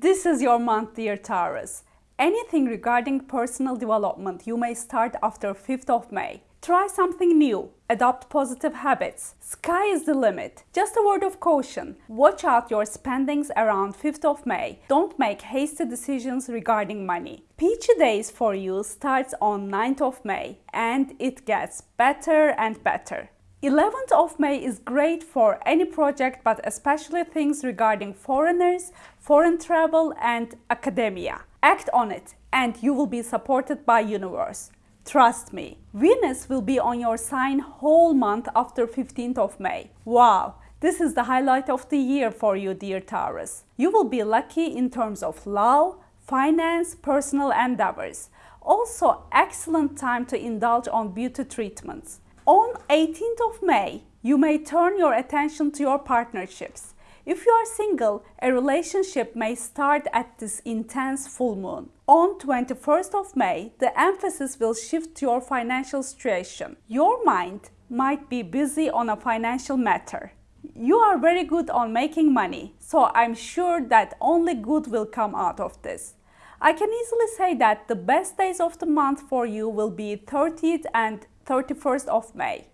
This is your month, dear Taurus. Anything regarding personal development you may start after 5th of May. Try something new. Adopt positive habits. Sky is the limit. Just a word of caution. Watch out your spendings around 5th of May. Don't make hasty decisions regarding money. Peachy days for you starts on 9th of May and it gets better and better. 11th of May is great for any project but especially things regarding foreigners, foreign travel and academia. Act on it and you will be supported by universe. Trust me, Venus will be on your sign whole month after 15th of May. Wow, this is the highlight of the year for you, dear Taurus. You will be lucky in terms of love, finance, personal endeavors. Also, excellent time to indulge on beauty treatments. On 18th of May, you may turn your attention to your partnerships. If you are single, a relationship may start at this intense full moon. On 21st of May, the emphasis will shift to your financial situation. Your mind might be busy on a financial matter. You are very good on making money, so I'm sure that only good will come out of this. I can easily say that the best days of the month for you will be 30th and 31st of May.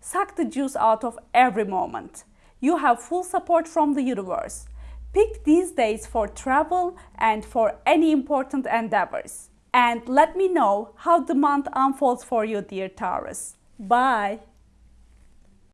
Suck the juice out of every moment you have full support from the universe. Pick these days for travel and for any important endeavors. And let me know how the month unfolds for you, dear Taurus. Bye!